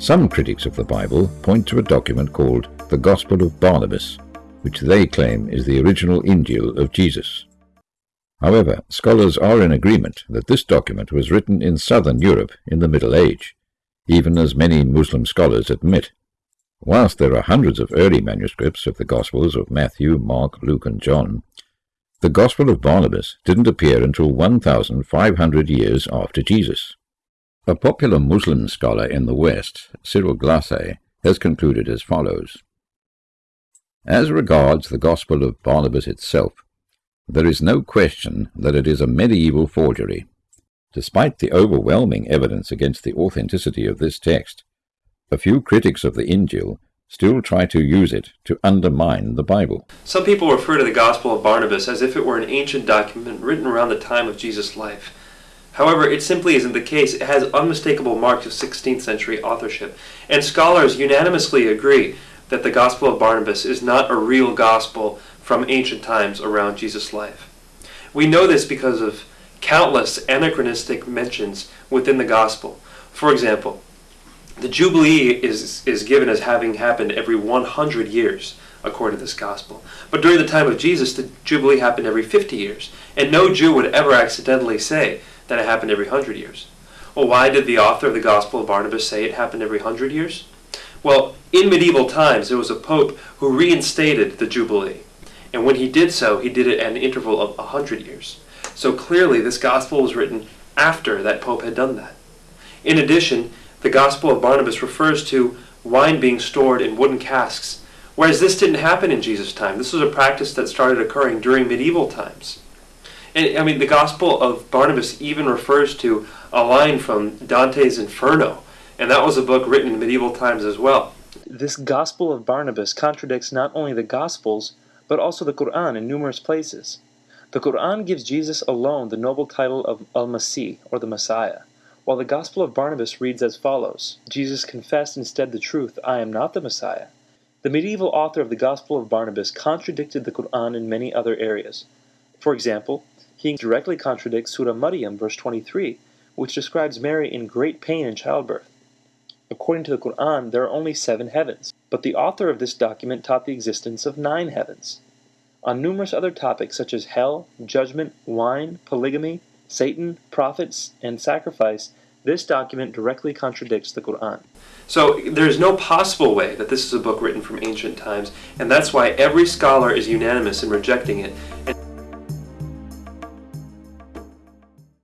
Some critics of the Bible point to a document called the Gospel of Barnabas, which they claim is the original Injil of Jesus. However, scholars are in agreement that this document was written in southern Europe in the Middle Age, even as many Muslim scholars admit. Whilst there are hundreds of early manuscripts of the Gospels of Matthew, Mark, Luke, and John, the Gospel of Barnabas didn't appear until 1,500 years after Jesus. A popular Muslim scholar in the West, Cyril Glassé, has concluded as follows. As regards the Gospel of Barnabas itself, there is no question that it is a medieval forgery. Despite the overwhelming evidence against the authenticity of this text, a few critics of the Injil still try to use it to undermine the Bible. Some people refer to the Gospel of Barnabas as if it were an ancient document written around the time of Jesus' life. However, it simply isn't the case. It has unmistakable marks of 16th century authorship, and scholars unanimously agree that the Gospel of Barnabas is not a real gospel from ancient times around Jesus' life. We know this because of countless anachronistic mentions within the Gospel. For example, the Jubilee is, is given as having happened every 100 years, according to this Gospel. But during the time of Jesus, the Jubilee happened every 50 years, and no Jew would ever accidentally say that it happened every 100 years. Well, why did the author of the Gospel of Barnabas say it happened every 100 years? Well, in medieval times, there was a pope who reinstated the Jubilee. And when he did so, he did it at an interval of a hundred years. So clearly, this gospel was written after that pope had done that. In addition, the Gospel of Barnabas refers to wine being stored in wooden casks, whereas this didn't happen in Jesus' time. This was a practice that started occurring during medieval times. And I mean, the Gospel of Barnabas even refers to a line from Dante's Inferno, and that was a book written in medieval times as well. This Gospel of Barnabas contradicts not only the Gospels, but also the Quran in numerous places. The Quran gives Jesus alone the noble title of Al-Masih, or the Messiah, while the Gospel of Barnabas reads as follows, Jesus confessed instead the truth, I am not the Messiah. The medieval author of the Gospel of Barnabas contradicted the Quran in many other areas. For example, he directly contradicts Surah Maryam, verse 23, which describes Mary in great pain in childbirth. According to the Quran, there are only seven heavens, but the author of this document taught the existence of nine heavens. On numerous other topics such as hell, judgment, wine, polygamy, Satan, prophets, and sacrifice, this document directly contradicts the Quran. So there's no possible way that this is a book written from ancient times, and that's why every scholar is unanimous in rejecting it.